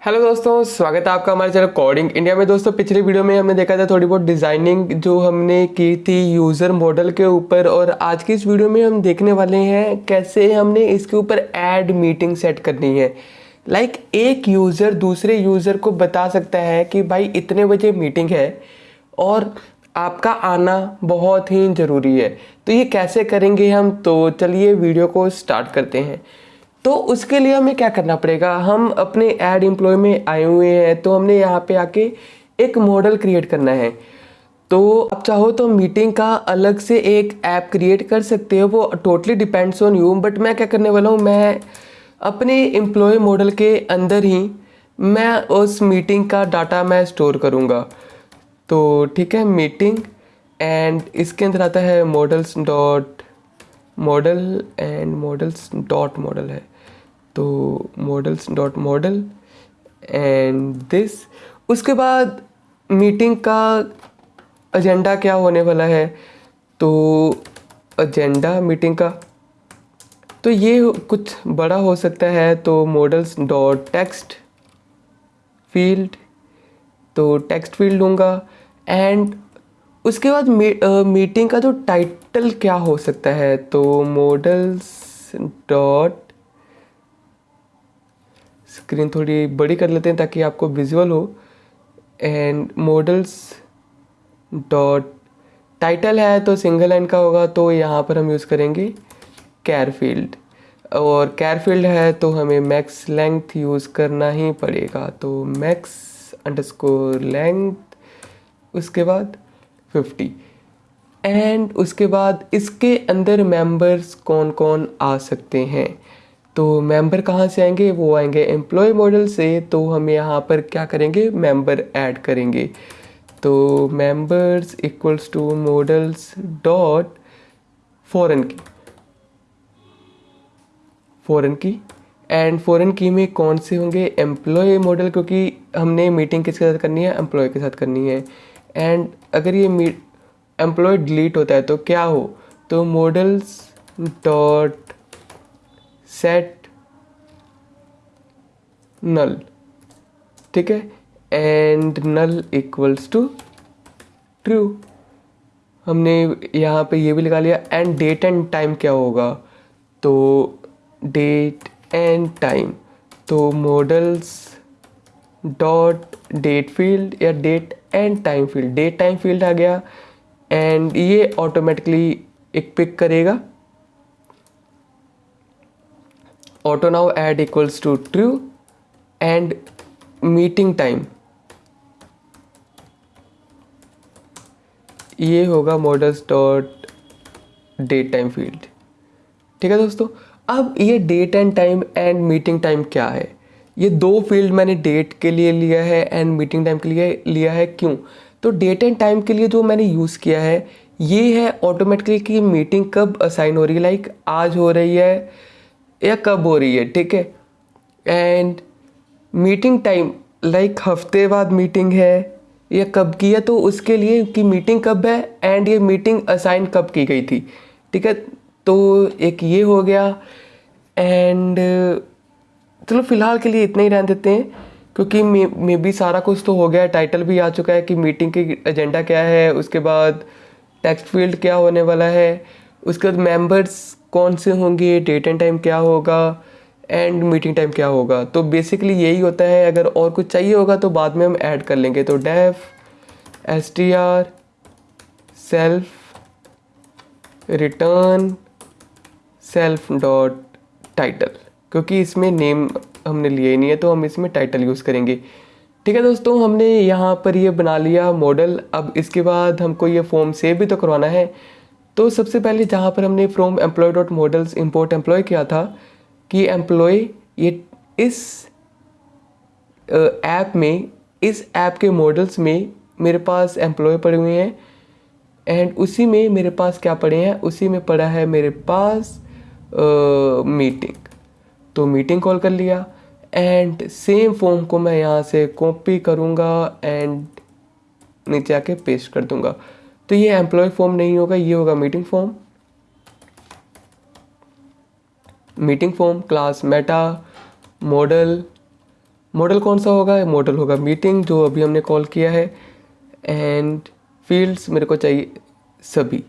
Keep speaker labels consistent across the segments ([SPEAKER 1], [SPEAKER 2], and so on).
[SPEAKER 1] Hello दोस्तों स्वागत है आपका हमारे चैनल कोडिंग इंडिया में। दोस्तों पिछले वीडियो में हमने देखा था थोड़ी बहुत डिज़ाइनिंग जो हमने की थी यूज़र मॉडल के ऊपर और आज की इस वीडियो में हम देखने वाले हैं कैसे हमने इसके ऊपर ऐड मीटिंग सेट करनी है। लाइक like, एक यूज़र दूसरे यूज़र को बता सकता है कि भाई इतने बजे मीटिंग है और आपका आना बहुत ही ज़रूरी है। तो ये कैसे करेंगे हम? तो चलिए वीडियो को स्टार्ट करते हैं। तो उसके लिए हमें क्या करना पड़ेगा? हम अपने एड एम्प्लॉय में आए हुए हैं तो हमने यहाँ पे आके एक मॉडल क्रिएट करना है। तो आप चाहो तो मीटिंग का अलग से एक ऐप क्रिएट कर सकते हो, वो totally depends on you but मैं क्या करने वाला हूँ? मैं अपने एम्प्लॉय मॉडल के अंदर ही मैं उस मीटिंग का डाटा मैं स्टोर करूँगा। तो ठीक है मीटिंग एंड इसके अंदर आता है models dot model and models dot model है। तो models dot model and this उसके बाद मीटिंग का एजेंडा क्या होने वाला है? तो एजेंडा मीटिंग का। तो ये कुछ बड़ा हो सकता है तो मॉडल्स डॉट टेक्स्ट फ़ील्ड तो टेक्स्ट फ़ील्ड लूँगा। एंड उसके बाद मीटिंग का जो टाइटल क्या हो सकता है? तो मॉडल्स डॉट स्क्रीन थोड़ी बड़ी कर लेते हैं ताकि आपको विजुअल हो। एंड मॉडल्स डॉट टाइटल है तो सिंगल लाइन का होगा तो यहाँ पर हम यूज़ करेंगे कैर फ़ील्ड और कैर फ़ील्ड है तो हमें मैक्स लेंथ यूज़ करना ही पड़ेगा तो मैक्स अंडरस्कोर लेंथ उसके बाद फिफ्टी एंड उसके बाद इसके अंदर मेंबर्स कौन कौन आ सकते हैं? तो मेंबर कहाँ से आएँगे? वो आएँगे एम्प्लॉय मॉडल से। तो हम यहाँ पर क्या करेंगे? मेंबर ऐड करेंगे। तो members equals to models dot foreign key foreign key and foreign key में कौन से होंगे? एम्प्लॉय मॉडल क्योंकि हमने मीटिंग किसके साथ करनी है? एम्प्लॉय के साथ करनी है। एंड अगर ये एम्प्लॉय डिलीट होता है तो क्या हो? तो मॉडल्स डॉट सेट नल ठीक है? And null equals to true हमने यहाँ पे ये भी लगा लिया। एंड डेट एंड टाइम क्या होगा? तो डेट एंड टाइम तो मॉडल्स डॉट डेट फ़ील्ड या date and time field date time field आ गया। एंड ये ऑटोमेटिकली एक पिक करेगा। Auto now add equals to true and meeting time. ये होगा models dot date time field ठीक है दोस्तों? अब ये date and time and meeting time क्या है? ये दो फ़ील्ड मैंने डेट के लिए लिया है एंड मीटिंग टाइम के लिए लिया है क्यों? तो डेट एंड टाइम के लिए जो मैंने यूज़ किया है, ये है ऑटोमेटिकली कि मीटिंग कब असाइन हो रही है? लाइक आज हो रही है या कब हो रही है, ठीक है? एंड मीटिंग टाइम लाइक हफ़्ते बाद मीटिंग है, या कब की है तो उसके लिए कि मीटिंग कब है एंड ये मीटिंग असाइन कब की गई थी, ठीक है? तो एक ये हो गया एंड चलो फ़िलहाल के लिए इतना ही रहने देते हैं, क्योंकि मे मे बी सारा कुछ तो हो गया है टाइटल भी आ चुका है कि मीटिंग की एजेंडा क्या है, उसके बाद टेक्स्ट फ़ील्ड क्या होने वाला है, उसके बाद मेंबर्स कौन से होंगे डेट एंड टाइम क्या होगा एंड मीटिंग टाइम क्या होगा? तो बेसिकली यही होता है, अगर और कुछ चाहिए होगा तो बाद में हम ऐड कर लेंगे। तो def S T R self return self dot title क्योंकि इसमें नेम हमने लिए नहीं है तो हम इसमें टाइटल यूज़ करेंगे। ठीक है दोस्तों, हमने यहाँ पर ये बना लिया मॉडल अब इसके बाद हमको ये फॉर्म सेव भी तो करवाना है। तो सबसे पहले जहाँ पर हमने from employ dot models import employ किया था कि एम्प्लॉय ये इस ऐप में, इस ऐप के मॉडल्स में मेरे पास एम्प्लॉय पड़े हुए हैं। एंड उसी में मेरे पास क्या पड़े हैं? उसी में पड़ा है मेरे पास मीटिंग तो मीटिंग कॉल कर लिया। एंड सेम फॉर्म को मैं यहाँ से कॉपी करूँगा एंड नीचे आके पेस्ट कर दूँगा। तो ये एम्प्लॉय फॉर्म नहीं होगा, ये होगा meeting form meeting form class meta model model कौन सा होगा? मॉडल होगा मीटिंग जो अभी हमने कॉल किया है। एंड फील्ड्स मेरे को चाहिए सभी।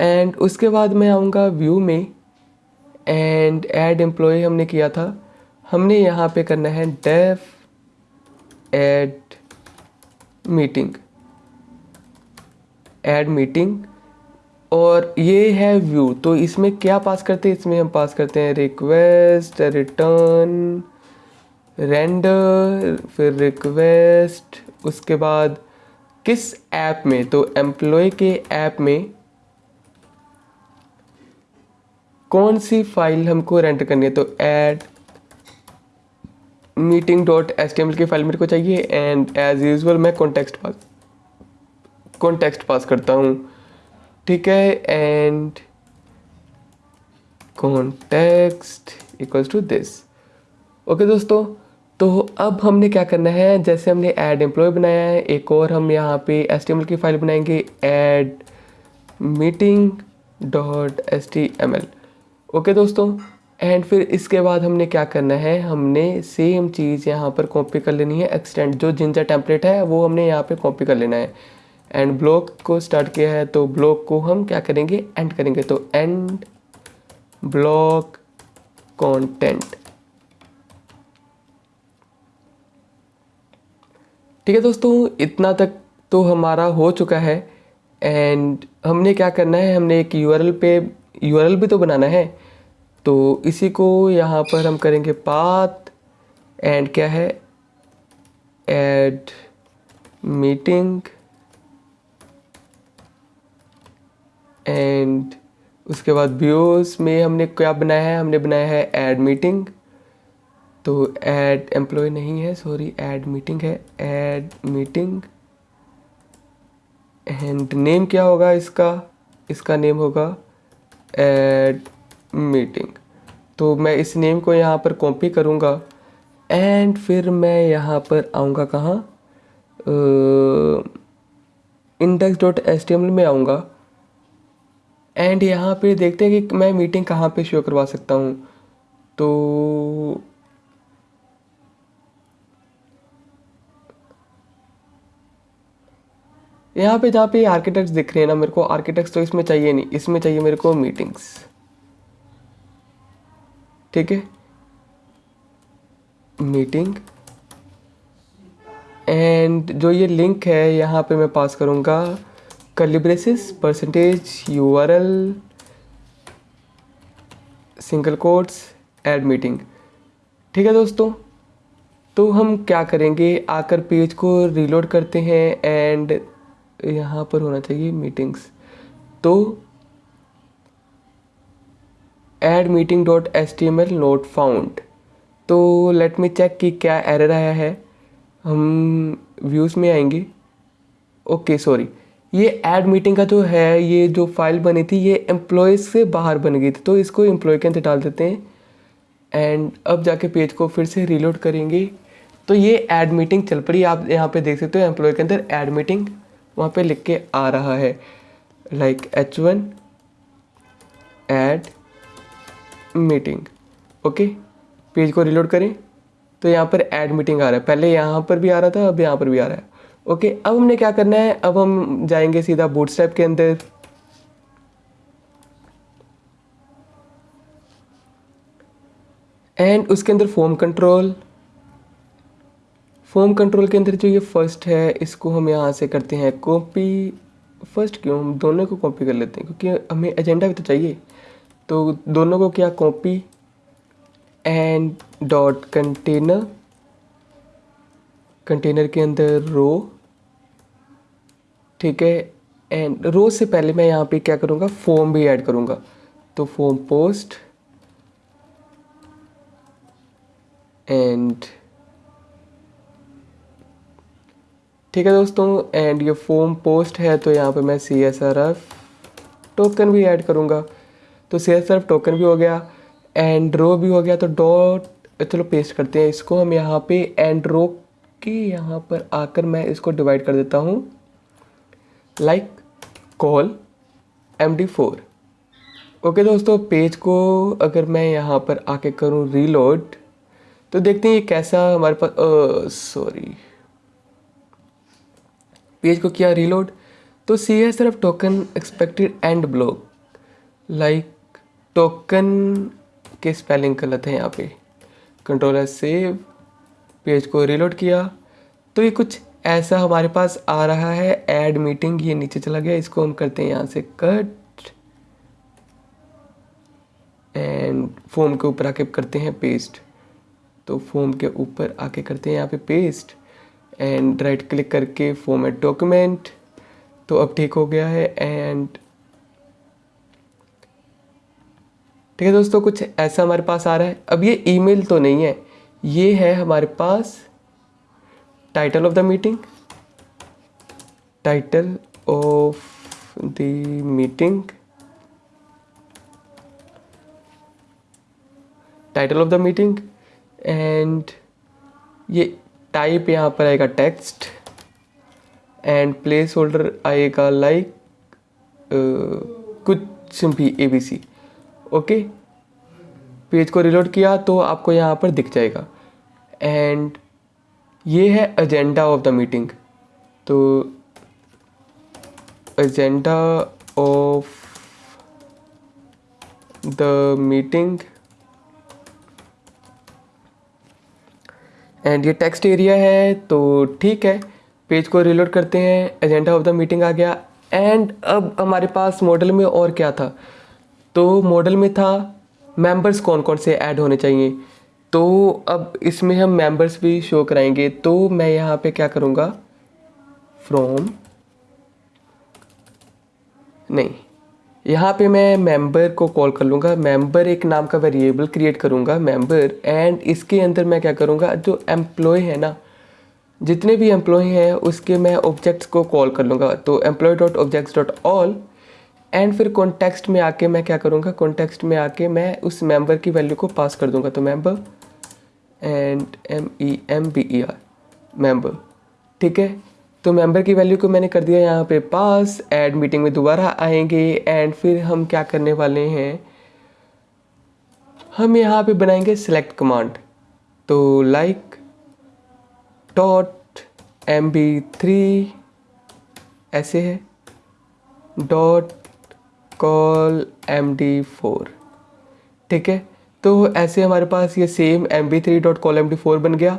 [SPEAKER 1] एंड उसके बाद मैं आऊँगा व्यू में। एंड एड एम्प्लॉय हमने किया था। हमने यहाँ पे करना है def add meeting add meeting और ये है व्यू। तो इसमें क्या पास करते हैं? इसमें हम पास करते हैं रिक्वेस्ट रिटर्न रेंडर फिर रिक्वेस्ट उसके बाद किस ऐप में? तो एम्प्लॉय के ऐप में कौन सी फ़ाइल हमको रेंटर करनी है? तो ऐड मीटिंग डॉट एस की फ़ाइल मेरे को चाहिए एंड एज यूजल मैं कॉन्टेक्स्ट पास कॉन्टेक्स्ट पास करता हूँ। ठीक है? And context equals to this okay दोस्तों तो अब हमने क्या करना है? जैसे हमने ऐड एम्प्लॉय बनाया है, एक और हम यहाँ पे एस की फ़ाइल बनाएँगे add meeting dot S T M L okay दोस्तों एंड फिर इसके बाद हमने क्या करना है? हमने सेम चीज़ यहाँ पर कॉपी कर लेनी है एक्सटेंड जो जिंजा टेम्पलेट है, वो हमने यहाँ पे कॉपी कर लेना है। एंड ब्लॉक को स्टार्ट किया है तो ब्लॉक को हम क्या करेंगे? एंड करेंगे। तो एंड ब्लॉक कंटेंट ठीक है दोस्तों, इतना तक तो हमारा हो चुका है। एंड हमने क्या करना है? हमने एक यूआरएल पे यूआरएल भी तो बनाना है। तो इसी को यहाँ पर हम करेंगे पाथ एंड क्या है? एड मीटिंग एंड उसके बाद व्यूज़ में हमने क्या बनाया है? हमने बनाया है एड मीटिंग तो ऐड एम्प्लॉय नहीं है सॉरी एड मीटिंग है. एड मीटिंग एंड नेम क्या होगा इसका? इसका नेम होगा एड मीटिंग तो मैं इस नेम को यहाँ पर कॉपी करूँगा. एंड फिर मैं यहाँ पर आऊँगा कहाँ? इंडेक्स डॉट एस में आऊँगा. एंड यहाँ पे देखते हैं कि मैं मीटिंग कहाँ पे शो करवा सकता हूँ। तो यहाँ पे जहाँ पे आर्किटेक्ट्स दिख रहे हैं ना, मेरे को आर्किटेक्ट्स तो इसमें चाहिए नहीं। इसमें चाहिए मेरे को मीटिंग्स ठीक है? मीटिंग एंड जो ये लिंक है, यहाँ पे मैं पास करूँगा। Curly braces percentage U R L single quotes add meeting ठीक है दोस्तों? तो हम क्या करेंगे? आकर पेज को रीलोड करते हैं एंड यहाँ पर होना चाहिए मीटिंग्स तो add meeting dot S T M L not found तो लेट मी चेक कि क्या एरर आया है. हम व्यूज़ में आएँगे. ओके सॉरी ये एड मीटिंग का जो है, ये जो फ़ाइल बनी थी, ये एम्प्लॉयज़ से बाहर बन गई थी। तो इसको एम्प्लॉय के अंदर डाल देते हैं एंड अब जाके पेज को फिर से रीलोड करेंगे। तो ये एड मीटिंग चल पड़ी। आप यहाँ पे देख सकते हो एम्प्लॉय के अंदर एड मीटिंग वहाँ पे लिख के आ रहा है। Like H one add meeting okay page को रिलोड करें। तो यहाँ पर एड मीटिंग आ रहा है। पहले यहाँ पर भी आ रहा था, अब यहाँ पर भी आ रहा है। ओके अब हमने क्या करना है? अब हम जाएँगे सीधा बूट के अंदर। एंड उसके अंदर फोम कंट्रोल फोम कंट्रोल के अंदर जो ये फ़र्स्ट है, इसको हम यहाँ से करते हैं कॉपी फ़र्स्ट क्यों? हम दोनों को कॉपी कर लेते हैं, क्योंकि हमें एजेंडा भी तो चाहिए। तो दोनों को क्या? Copy and dot container container के अंदर रो ठीक है? एंड रोज से पहले मैं यहाँ पे क्या करूँगा? फॉर्म भी ऐड करूँगा। तो फॉर्म पोस्ट एंड ठीक है दोस्तों? एंड ये फॉर्म पोस्ट है तो यहाँ पे मैं C S R F token भी ऐड करूँगा। तो C S R F token भी हो गया। एंड रो भी हो गया तो डॉट चलो पेस्ट करते हैं इसको। हम यहाँ पे एंड रो के यहाँ पर आकर मैं इसको डिवाइड कर देता हूँ। Like col M D four okay दोस्तों पेज को अगर मैं यहाँ पर आके करूँ रीलोड तो देखते हैं ये कैसा हमारे पास सॉरी पेज को किया रीलोड तो सी है सिर्फ़ token expected end block like token के स्पेलिंग गलत है यहाँ पे. कंट्रोलर सेव पेज को रीलोड किया. तो ये कुछ ऐसा हमारे पास आ रहा है। ऐड मीटिंग ये नीचे चला गया। इसको हम करते हैं यहाँ से कट एंड फोम के ऊपर आके करते हैं पेस्ट तो फोम के ऊपर आके करते हैं यहाँ पे पेस्ट एंड राइट क्लिक करके फॉर्मेट डॉक्यूमेंट तो अब ठीक हो गया है एंड ठीक है दोस्तों, कुछ ऐसा हमारे पास आ रहा है। अब ये ईमेल तो नहीं है। ये है हमारे पास title of the meeting title of the meeting title of the meeting and ये टाइप यहाँ पर आएगा टेक्स्ट एंड प्लेस होल्डर आएगा लाइक कुछ भी A B C okay page को रिलोड किया तो आपको यहाँ पर दिख जाएगा. एंड ये है एजेंडा ऑफ़ द मीटिंग तो agenda of the meeting and ये टेक्स्ट एरिया है तो ठीक है पेज को रिलोड करते हैं एजेंडा ऑफ़ द मीटिंग आ गया एंड अब हमारे पास मॉडल में और क्या था? तो मॉडल में था मेंबर्स कौन कौन से ऐड होने चाहिए? तो अब इसमें हम मेंबर्स भी शो कराएँगे। तो मैं यहाँ पे क्या करूँगा? फ्रॉम नहीं, यहाँ पे मैं मेंबर को कॉल कर लूँगा। मेंबर एक नाम का वेरिएबल क्रिएट करूँगा मेंबर एंड इसके अंदर मैं क्या करूँगा? जो एम्प्लॉय है ना, जितने भी एम्प्लॉय हैं, उसके मैं ऑब्जेक्ट्स को कॉल कर लूँगा। तो employ dot objects dot all and फिर कॉन्टेक्स्ट में आके मैं क्या करूँगा? कॉन्टेक्स्ट में आके मैं उस मेंबर की वैल्यू को पास कर दूँगा। तो member and M E M B E R member ठीक है? तो मेंबर की वैल्यू को मैंने कर दिया यहाँ पे पास एड मीटिंग में दोबारा आएँगे एंड फिर हम क्या करने वाले हैं? हम यहाँ पे बनाएँगे सेलेक्ट कमांड तो like dot M B three ऐसे है। Dot col M D four ठीक है? तो ऐसे हमारे पास ये same M B three dot col M D four बन गया।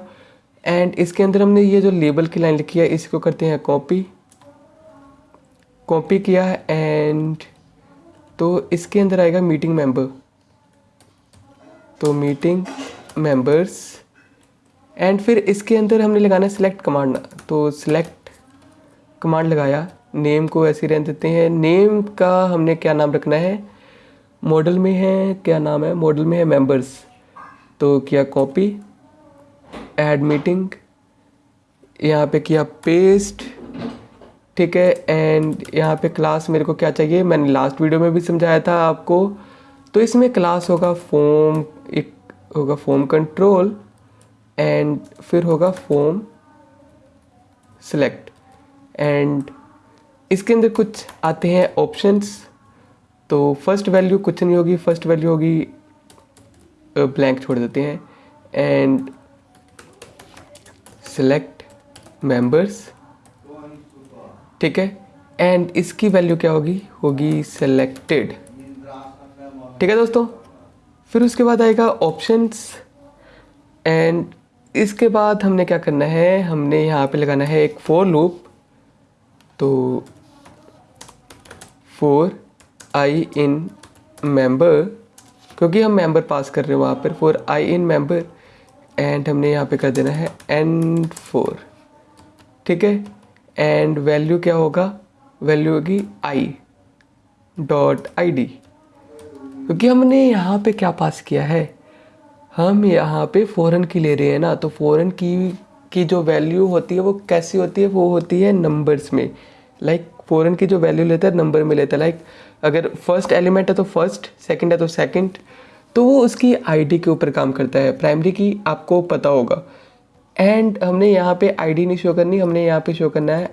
[SPEAKER 1] एंड इसके अंदर हमने ये जो लेबल की लाइन लिखी है इसको करते हैं कॉपी कॉपी किया एंड तो इसके अंदर आएगा मीटिंग मेंबर तो मीटिंग मेंबर्स एंड फिर इसके अंदर हमने लगाना सिलेक्ट कमांड तो सिलेक्ट कमांड लगाया। नेम को ऐसे रहने देते हैं। नेम का हमने क्या नाम रखना है? मॉडल में है, क्या नाम है? मॉडल में है मेंबर्स तो किया कॉपी ऐड मीटिंग यहाँ पे किया पेस्ट ठीक है? एंड यहाँ पे क्लास मेरे को क्या चाहिए? मैंने लास्ट वीडियो में भी समझाया था आपको। तो इसमें क्लास होगा फॉर्म एक होगा फॉर्म कंट्रोल एंड फिर होगा फॉर्म सेलेक्ट एंड इसके अंदर कुछ आते हैं ऑप्शंस तो फ़र्स्ट वैल्यू कुछ नहीं होगी फ़र्स्ट वैल्यू होगी ब्लैंक छोड़ देते हैं। एंड सेलेक्ट मेंबर्स ठीक है? एंड इसकी वैल्यू क्या होगी? होगी सेलेक्टेड ठीक है दोस्तों? फिर उसके बाद आएगा ऑप्शंस एंड इसके बाद हमने क्या करना है? हमने यहाँ पे लगाना है एक फोर लूप तो फोर आई इन मेंबर क्योंकि हम मेंबर पास कर रहे हैं वहाँ पर for I in member and हमने यहाँ पे कर देना है एन फोर ठीक है? एंड वैल्यू क्या होगा? वैल्यू होगी आई डॉट आई डी क्योंकि हमने यहाँ पे क्या पास किया है? हम यहाँ पे फ़ॉरन की ले रहे हैं ना तो फ़ॉरन की की जो वैल्यू होती है वो कैसी होती है? वो होती है नंबर्स में लाइक like, फ़ॉरन की जो वैल्यू लेता है नंबर में लेता है। लाइक अगर फ़र्स्ट एलिमेंट है तो फ़र्स्ट सेकंड है तो सेकंड तो वो उसकी आईडी के ऊपर काम करता है। प्राइमरी की आपको पता होगा। एंड हमने यहाँ पे आईडी नहीं शो करनी, हमने यहाँ पे शो करना है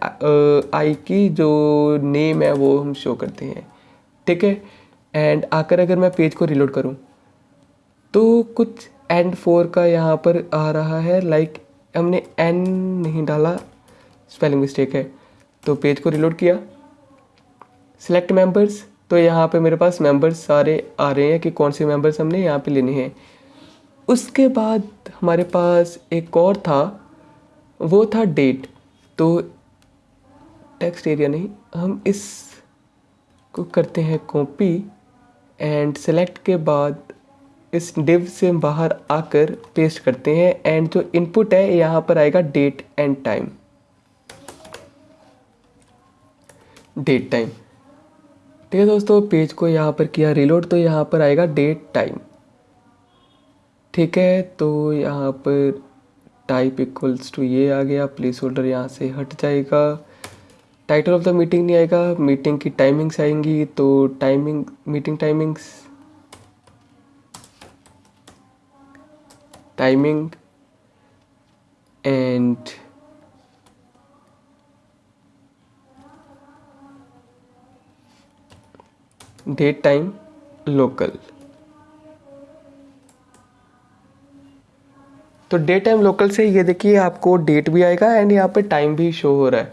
[SPEAKER 1] आई की जो नेम है वो हम शो करते हैं। ठीक है? एंड आकर अगर मैं पेज को रिलोड करूँ तो कुछ एंड फोर का यहाँ पर आ रहा है। लाइक हमने एन नहीं डाला। स्पेलिंग मिस्टेक है। तो पेज को रिलोड किया। सिलेक्ट मेंबर्स तो यहाँ पे मेरे पास मेंबर्स सारे आ रहे हैं कि कौन से मेंबर्स हमने यहाँ पे लेने हैं। उसके बाद हमारे पास एक और था, वो था डेट तो टेक्स्ट एरिया नहीं, हम इस को करते हैं कॉपी एंड सेलेक्ट के बाद इस डिव से बाहर आकर पेस्ट करते हैं। एंड जो इनपुट है, यहाँ पर आएगा date and time date time ठीक है दोस्तों पेज को यहाँ पर किया रिलोड तो यहाँ पर आएगा डेट टाइम ठीक है तो यहाँ पर टाइप इक्वल्स टू ये आ गया प्लेस होल्डर यहाँ से हट जाएगा. टाइटल ऑफ़ द मीटिंग नहीं आएगा मीटिंग की टाइमिंग्स आएँगी तो timing meeting timings timing and date time local तो डेट टाइम लोकल से ये देखिए, आपको डेट भी आएगा एंड यहाँ पे टाइम भी शो हो रहा है।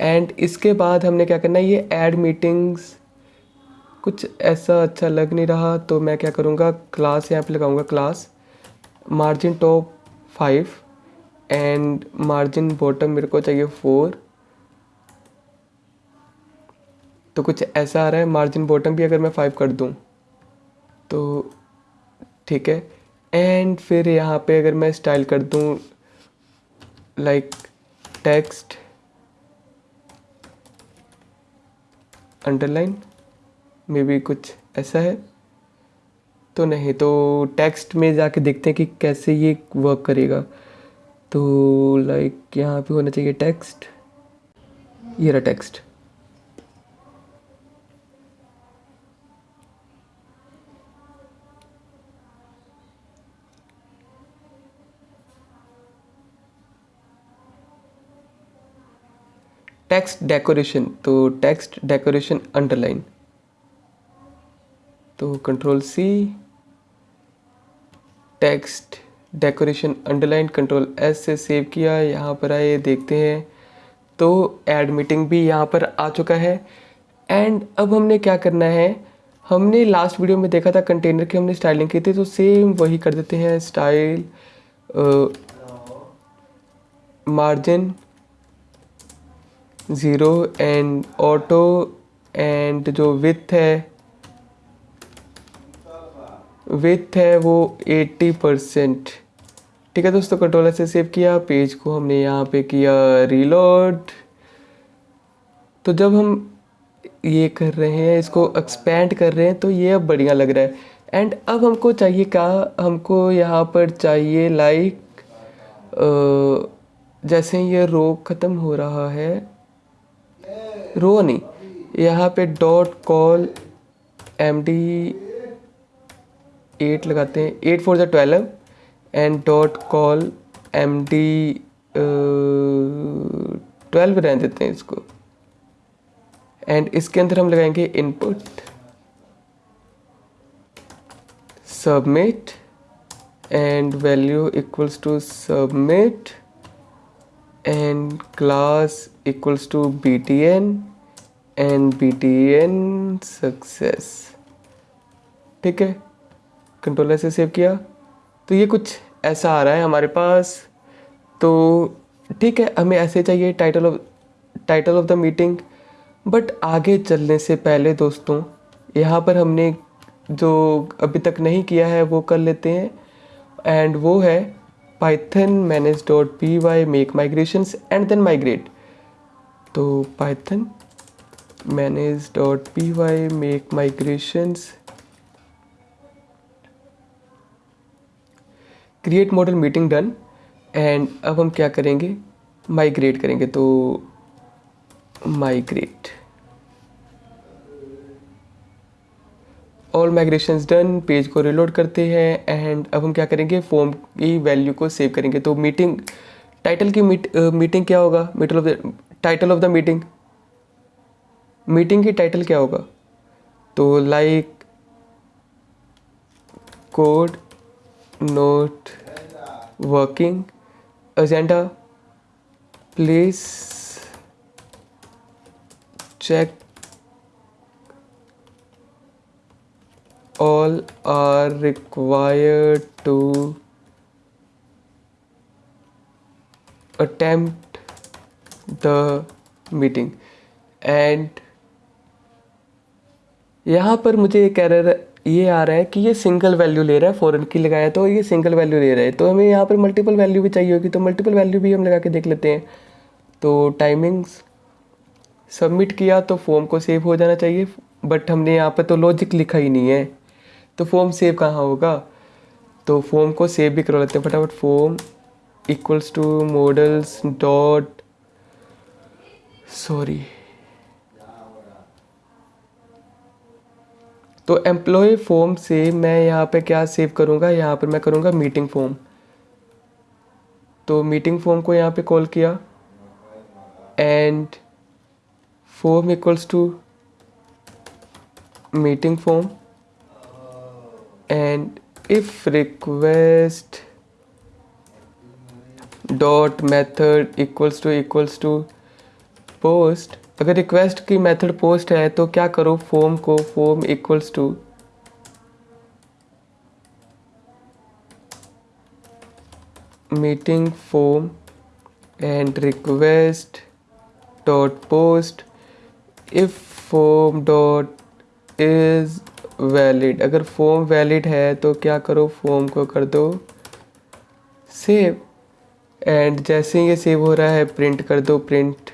[SPEAKER 1] एंड इसके बाद हमने क्या करना है, ये ऐड मीटिंग्स कुछ ऐसा अच्छा लग नहीं रहा तो मैं क्या करूँगा क्लास यहाँ पे लगाऊँगा class margin top five and margin bottom मेरे को चाहिए फोर तो कुछ ऐसा आ रहा है मार्जिन बॉटम भी अगर मैं फाइव कर दूँ तो ठीक है। एंड फिर यहाँ पे अगर मैं स्टाइल कर दूँ like text underline maybe कुछ ऐसा है। तो नहीं तो टेक्स्ट में जाके देखते हैं कि कैसे ये वर्क करेगा। तो लाइक यहाँ पे होना चाहिए टेक्स्ट ये रहा टेक्स्ट टेक्स्ट डेकोरेशन तो टेक्स्ट डेकोरेशन अंडरलाइन तो control C text decoration underline control S से सेव किया, यहाँ पर आए, देखते हैं। तो एड मीटिंग भी यहाँ पर आ चुका है। एंड अब हमने क्या करना है? हमने लास्ट वीडियो में देखा था कंटेनर की, हमने स्टाइलिंग की थी तो सेम वही कर देते हैं style margin zero and auto and जो विथ है विथ है वो एट्टी परसेंट ठीक है दोस्तों कंट्रोलर से सेव किया पेज को हमने यहाँ पे किया रीलोड तो जब हम ये कर रहे हैं, इसको एक्सपेंड कर रहे हैं तो ये अब बढ़िया लग रहा है। एंड अब हमको चाहिए क्या? हमको यहाँ पर चाहिए लाइक जैसे ये रो ख़त्म हो रहा है रो नहीं यहाँ पे dot col M D eight लगाते हैं एट फोर ज़ा twelve and dot col M D twelve रहने देते हैं इसको। एंड इसके अंदर हम लगाएँगे input submit and value equals to submit and class equals to btn and btn success ठीक है? कंट्रोलर से सेव किया। तो ये कुछ ऐसा आ रहा है हमारे पास। तो ठीक है, हमें ऐसे चाहिए title of title of the meeting but आगे चलने से पहले दोस्तों, यहाँ पर हमने जो अभी तक नहीं किया है, वो कर लेते हैं। एंड वो है P Y make migrations and then migrate तो manage dot P Y make migrations create model meeting done and अब हम क्या करेंगे? माइग्रेट करेंगे तो migrate all migration done page को रिलोड करते हैं एंड अब हम क्या करेंगे? फॉर्म की वैल्यू को सेव करेंगे। तो मीटिंग टाइटल की मीट मीटिंग क्या होगा? Middle of the title of the meeting meeting की टाइटल क्या होगा? तो like code not working agenda please check all are required to attempt the meeting. And यहाँ पर मुझे एक एरर ये आ रहा है कि ये सिंगल वैल्यू ले रहा है फॉरन की लगाया तो ये सिंगल वैल्यू ले रहा है। तो हमें यहाँ पर मल्टीपल वैल्यू भी चाहिए होगी तो मल्टीपल वैल्यू भी हम लगा के देख लेते हैं। तो टाइमिंग्स सबमिट किया तो फॉर्म को सेव हो जाना चाहिए बट हमने यहाँ पर तो लॉजिक लिखा ही नहीं है। तो फॉर्म सेव कहाँ होगा? तो फॉर्म को सेव भी करवा लेते हैं फटाफट। Form equals to models dot sorry. तो एम्प्लॉय फॉर्म से मैं यहाँ पे क्या सेव करूँगा? यहाँ पर मैं करूँगा मीटिंग फॉर्म तो मीटिंग फॉर्म को यहाँ पे कॉल किया। And form equals to meeting form and if request dot method equals to equals to post, अगर रिक्वेस्ट की मेथड पोस्ट है तो क्या करो? फॉर्म को form equals to meeting form and request dot post if form dot is valid अगर form valid है तो क्या करो? फॉर्म को कर दो। सेव एंड जैसे ही ये सेव हो रहा है प्रिंट कर दो print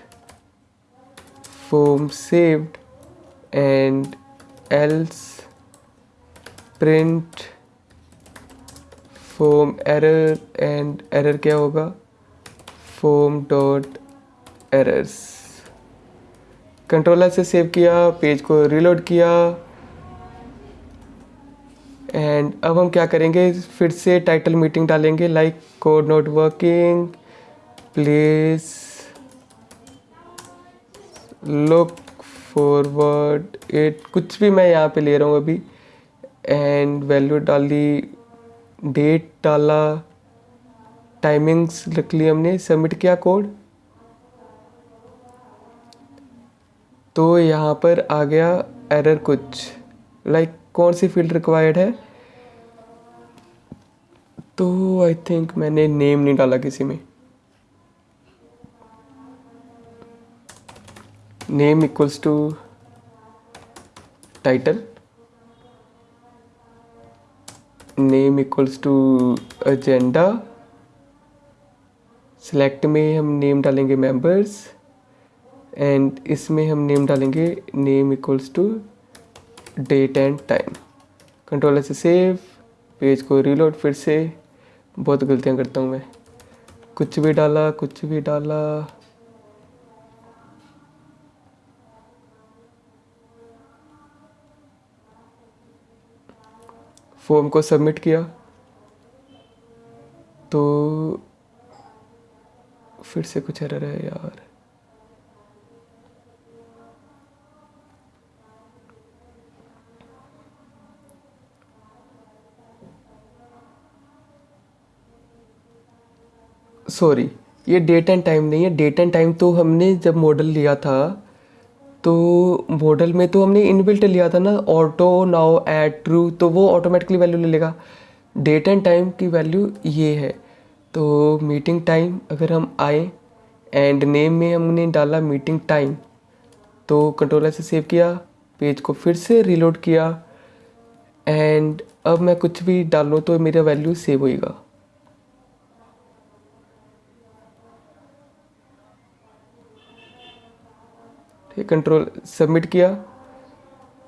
[SPEAKER 1] form saved and else print form error and error क्या होगा? फॉर्म डॉट एरर्स कंट्रोलर से सेव किया पेज को रिलोड किया एंड अब हम क्या करेंगे? फिर से टाइटल मीटिंग डालेंगे like code not working please look forward it कुछ भी मैं यहाँ पे ले रहा हूँ अभी। एंड वैल्यू डाली डेट डाला टाइमिंग्स रख ली हमने सबमिट किया कोड तो यहाँ पर आ गया एरर कुछ। लाइक like, कौन सी फ़ील्ड रिक्वायर्ड है? तो आई थिंक मैंने नेम नहीं डाला किसी में। Name equals to title name equals to agenda select में हम नेम डालेंगे मेंबर्स एंड इसमें हम नेम डालेंगे name equals to date and time controller से सेव पेज को रीलोड फिर से. बहुत गलतियाँ करता हूँ मैं। कुछ भी डाला, कुछ भी डाला. फॉर्म को सबमिट किया तो फिर से कुछ एरर है यार। सॉरी ये डेट एंड टाइम नहीं है। डेट एंड टाइम तो हमने जब मॉडल लिया था तो मॉडल में तो हमने इनबिल्ट लिया था ना ऑटो नाउ एड ट्रू तो वो ऑटोमेटिकली वैल्यू ले लेगा। डेट एंड टाइम की वैल्यू ये है। तो मीटिंग टाइम अगर हम आए एंड नेम में हमने डाला मीटिंग टाइम तो कंट्रोलर से सेव किया पेज को फिर से रिलोड किया एंड अब मैं कुछ भी डालूँ तो मेरा वैल्यू सेव होएगा। ठीक कंट्रोल सबमिट किया।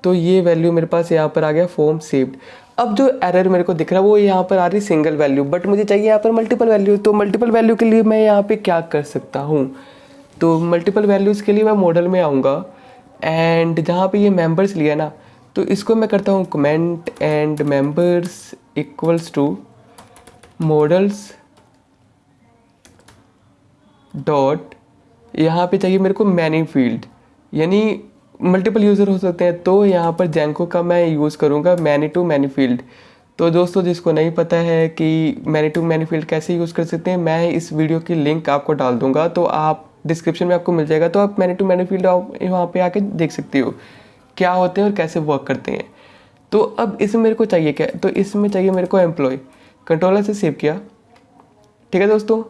[SPEAKER 1] तो ये वैल्यू मेरे पास यहाँ पर आ गया फॉर्म सेव्ड अब जो एरर मेरे को दिख रहा है, वो यहाँ पर आ रही सिंगल वैल्यू बट मुझे चाहिए यहाँ पर मल्टीपल वैल्यू तो मल्टीपल वैल्यू के लिए मैं यहाँ पे क्या कर सकता हूँ? तो मल्टीपल वैल्यूज़ के लिए मैं मॉडल में आऊँगा। एंड जहाँ पे ये मेंबर्स लिया ना तो इसको मैं करता हूँ comment and members equals to models dot यहाँ पे चाहिए मेरे को मैनी फ़ील्ड यानी मल्टीपल यूज़र हो सकते हैं। तो यहाँ पर जैंको का मैं यूज़ करूँगा मैनी टू मैनी फ़ील्ड तो दोस्तों, जिसको नहीं पता है कि मैनी टू मैनी फ़ील्ड कैसे यूज़ कर सकते हैं, मैं इस वीडियो की लिंक आपको डाल दूँगा। तो आप डिस्क्रिप्शन में आपको मिल जाएगा। तो आप मैनी टू मैनी फ़ील्ड वहाँ पे आके देख सकते हो क्या होते हैं और कैसे वर्क करते हैं। तो अब इसमें मेरे को चाहिए क्या? तो इसमें चाहिए मेरे को एम्प्लॉय कंट्रोलर से सेव किया। ठीक है दोस्तों?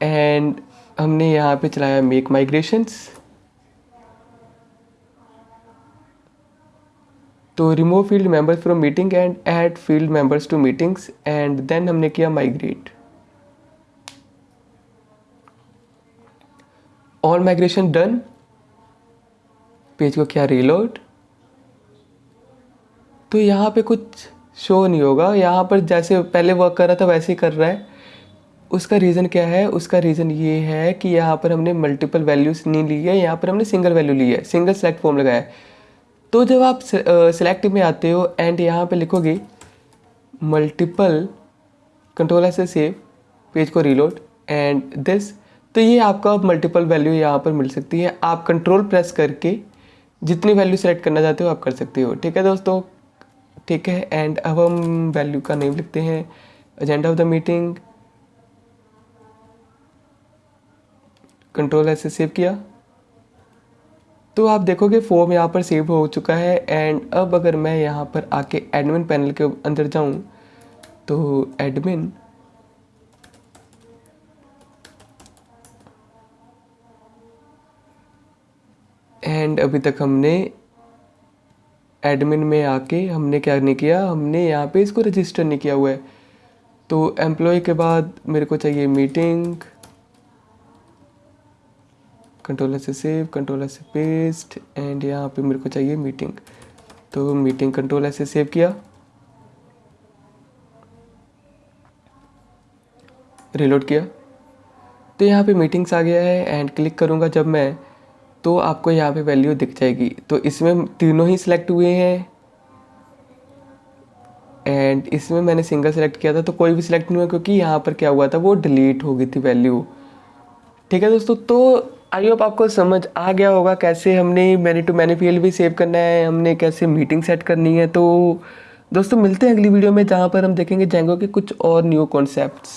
[SPEAKER 1] एंड हमने यहाँ पे चलाया मेक माइग्रेशंस तो remove field members from meeting and add field members to meetings and then हमने किया migrate all migration done page को किया रीलोड तो यहाँ पे कुछ शो नहीं होगा। यहाँ पर जैसे पहले वर्क कर रहा था, वैसे ही कर रहा है। उसका रीज़न क्या है? उसका रीज़न ये है कि यहाँ पर हमने मल्टीपल वैल्यूज़ नहीं ली है। यहाँ पर हमने सिंगल वैल्यू ली है। सिंगल सेलेक्ट फॉर्म लगाया है। तो जब आप सिलेक्ट में आते हो एंड यहाँ पे लिखोगे मल्टीपल कंट्रोल ऐसे सेव पेज को रीलोड एंड दिस तो ये आपका मल्टीपल वैल्यू यहाँ पर मिल सकती है। आप कंट्रोल प्रेस करके जितनी वैल्यू सेलेक्ट करना चाहते हो आप कर सकते हो। ठीक है दोस्तों? ठीक है? एंड अब हम वैल्यू का नेम लिखते हैं। Agenda of the meeting control ऐसे सेव किया। तो आप देखोगे फॉर्म यहाँ पर सेव हो चुका है एंड अब अगर मैं यहाँ पर आके एडमिन पैनल के अंदर जाऊँ तो एडमिन एंड अभी तक हमने एडमिन में आके हमने क्या नहीं किया, हमने यहाँ पे इसको रजिस्टर नहीं किया हुआ है। तो एम्प्लॉय के बाद मेरे को चाहिए मीटिंग कंट्रोलर से सेव कंट्रोलर से पेस्ट एंड यहाँ पे मेरे को चाहिए मीटिंग तो मीटिंग कंट्रोलर से सेव किया। रिलोड किया। तो यहाँ पे मीटिंग्स आ गया है एंड क्लिक करूँगा जब मैं तो आपको यहाँ पे वैल्यू दिख जाएगी। तो इसमें तीनों ही सिलेक्ट हुए हैं। एंड इसमें मैंने सिंगल सेलेक्ट किया था तो कोई भी सिलेक्ट नहीं हुआ, क्योंकि यहाँ पर क्या हुआ था, वो डिलीट हो गई थी वैल्यू ठीक है दोस्तों तो आई होप आपको समझ आ गया होगा कैसे हमने मैनी टू मैनी फ़ील्ड भी सेव करना है, हमने कैसे मीटिंग सेट करनी है। तो दोस्तों, मिलते हैं अगली वीडियो में जहाँ पर हम देखेंगे जेंगो के कुछ और न्यू कॉन्सेप्ट्स